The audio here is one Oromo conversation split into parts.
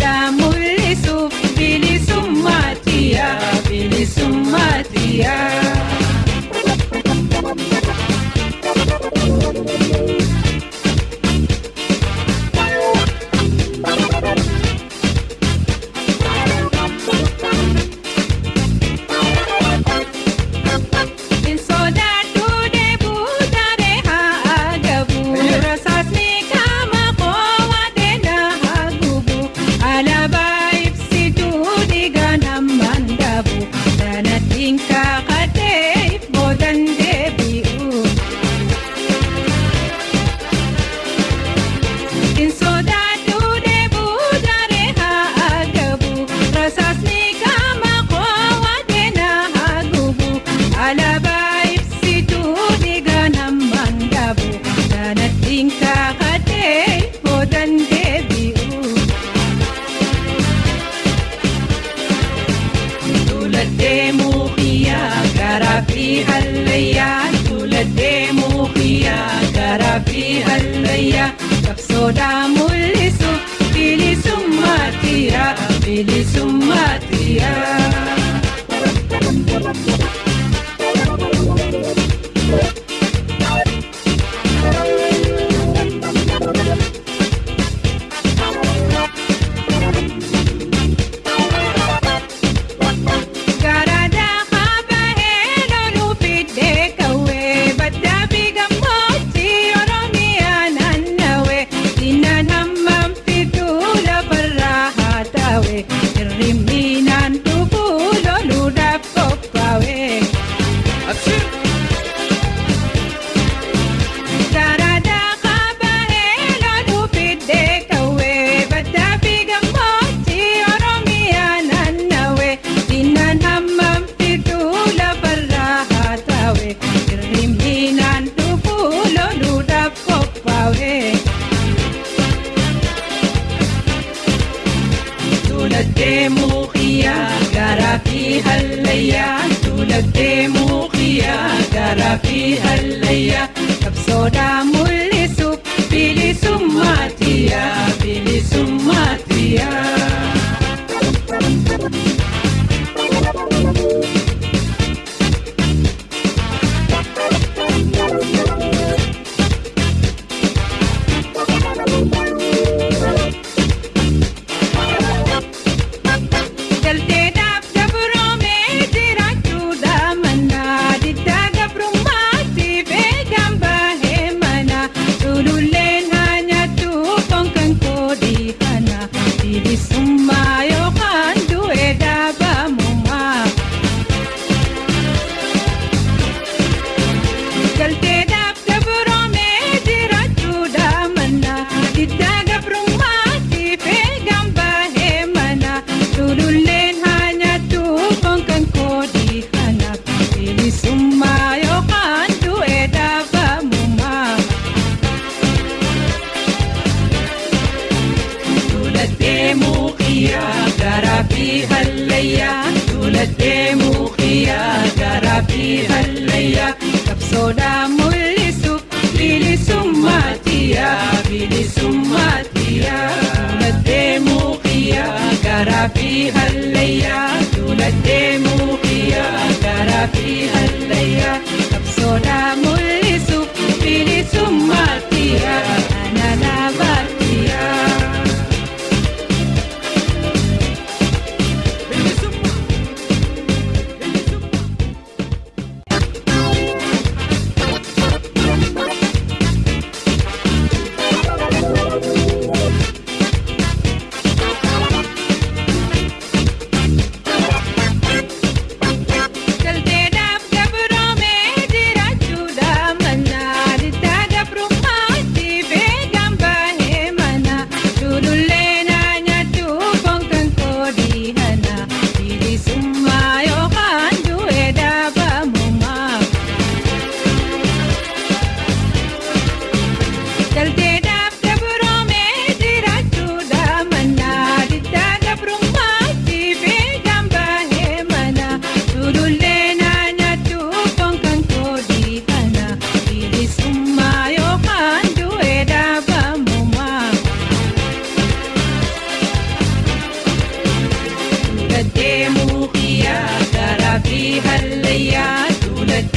ได้ Qabsoodhaa mul'isu bilisummaa xiyyaa bilisummaa xiyyaa. daddeemuu qiyyaa garaa fi hallayyaa qabsoodhaa. Duulattee muuqiyyaa garaa fi hallayyaa. Duulattee muuqiyyaa garaa fi hallayyaa. Qabsoodhaa mul'isuuf bilisummaa tiyaa bilisummaa tiyaa Duulattee muuqiyyaa garaa fi hallayyaa.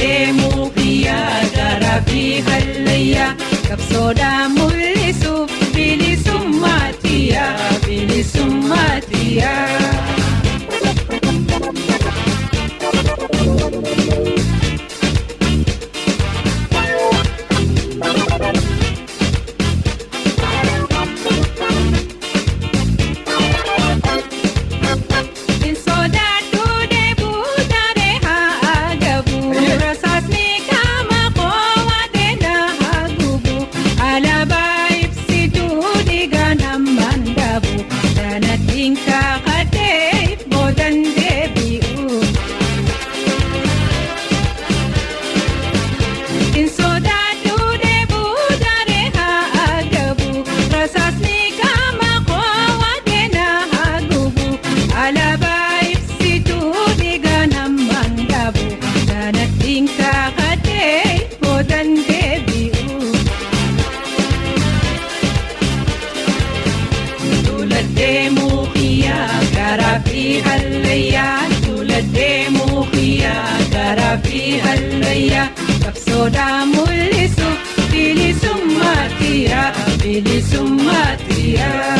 deemuu biyyaa garaa fi hallayyaa kabsoodhaan mul'isuuf bilisummaa xiyyaa bilisummaa xiyyaa. يا أملي سماتي يا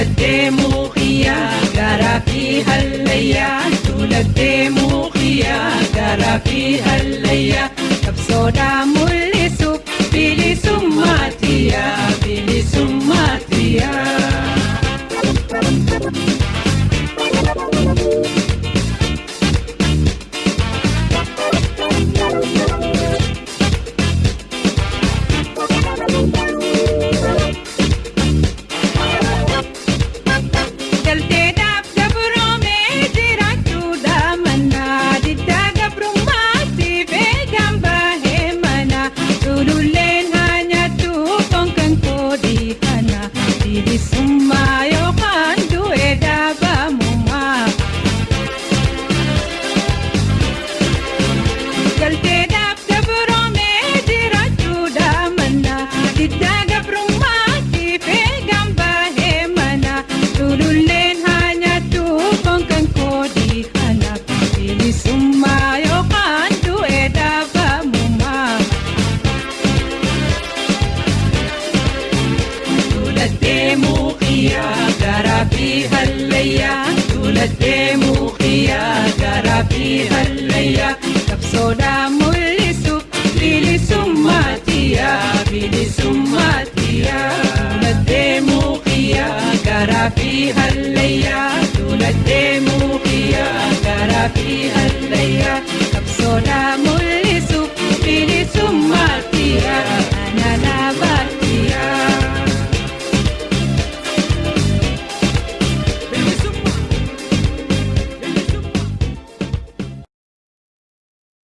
تولدمو خيا قرا فيها الليال تولدمو خيا قرا فيها الليال كبسودا ملسو بلسماتيا بلسماتيا Tuulattee muuxiyyaa garaafi hallayyaa. Tuulattee muuxiyyaa garaafi hallayyaa. Kabsoodhaa mul'isu bilisummaa xiyyaa bilisummaa xiyyaa. Tuulattee muuxiyyaa garaafi hallayyaa. Tuulattee muuxiyyaa garaafi hallayyaa.